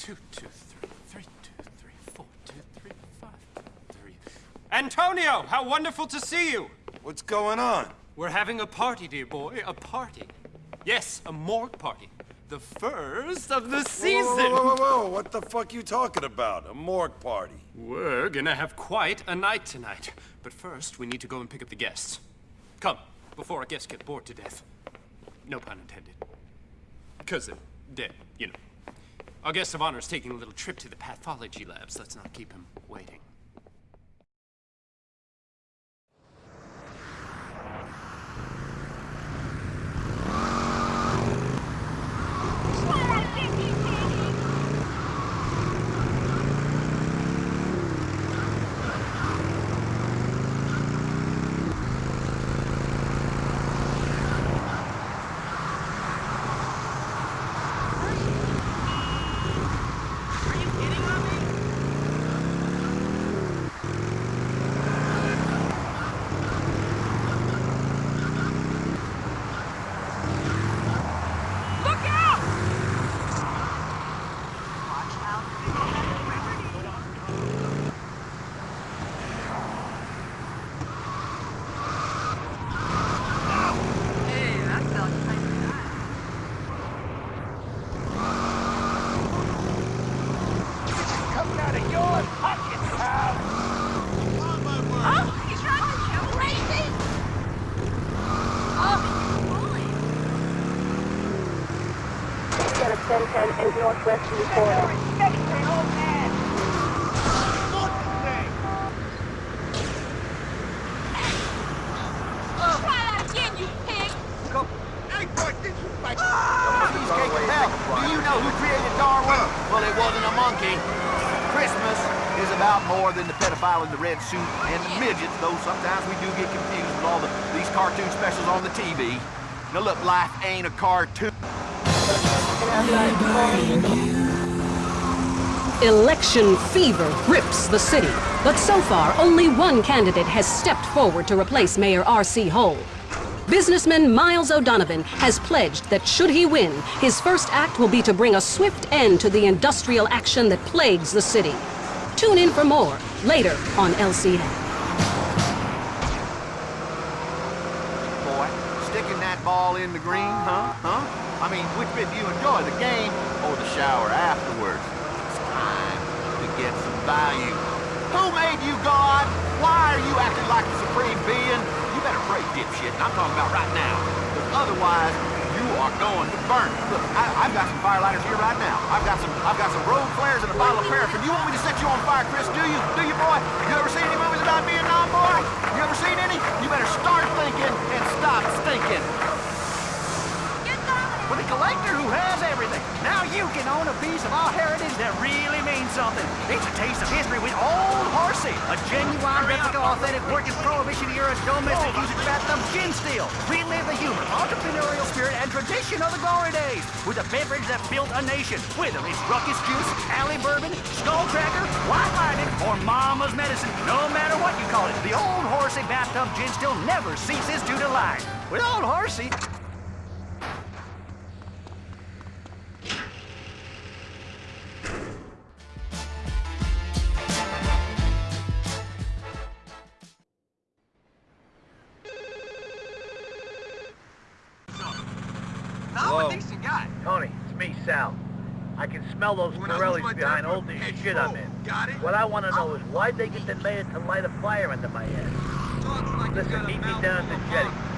Two, two, three, three, two, three, four, two, three, five, three. Antonio, how wonderful to see you! What's going on? We're having a party, dear boy, a party. Yes, a morgue party. The first of the season! Whoa, whoa, whoa, whoa, whoa. what the fuck you talking about? A morgue party? We're gonna have quite a night tonight. But first, we need to go and pick up the guests. Come, before our guests get bored to death. No pun intended. Because they're dead, you know. Our guest of honor is taking a little trip to the pathology labs. Let's not keep him waiting. 10 and northwesterly corridor. Do you know who created Well, it wasn't a monkey. Christmas is about more than the pedophile in the red suit and the midgets, though sometimes we do get confused with all the, these cartoon specials on the TV. Now look, life ain't a cartoon. Election fever grips the city, but so far only one candidate has stepped forward to replace Mayor R.C. Hole. Businessman Miles O'Donovan has pledged that should he win, his first act will be to bring a swift end to the industrial action that plagues the city. Tune in for more later on LCN. Sticking that ball in the green, huh? Huh? I mean, which bit do you enjoy, the game or the shower afterwards? It's time to get some value. Who made you God? Why are you acting like the supreme being? You better pray, dipshit. I'm talking about right now. Because otherwise, you are going to burn. Look, I, I've got some firelighters here right now. I've got some I've got some road flares and a bottle of paraffin. You want me to set you on fire, Chris? Do you? Do you, boy? You ever seen any movies about being Vietnam, boy? Own a piece of our heritage that really means something. It's a taste of history with Old Horsey, a genuine replica, authentic, working Prohibition-era domestic usage bathtub gin still. Relive the humor, entrepreneurial spirit, and tradition of the glory days with a beverage that built a nation. Whether it's Ruckus Juice, Alley Bourbon, Skull Cracker, White Lightning, or Mama's Medicine, no matter what you call it, the Old Horsey bathtub gin still never ceases to delight. With Old Horsey, me, Sal. I can smell those Forellis behind all this shit I'm in. What I want to know is why'd they get the mayor to light a fire under my ass? Listen, meet me down at the jetty.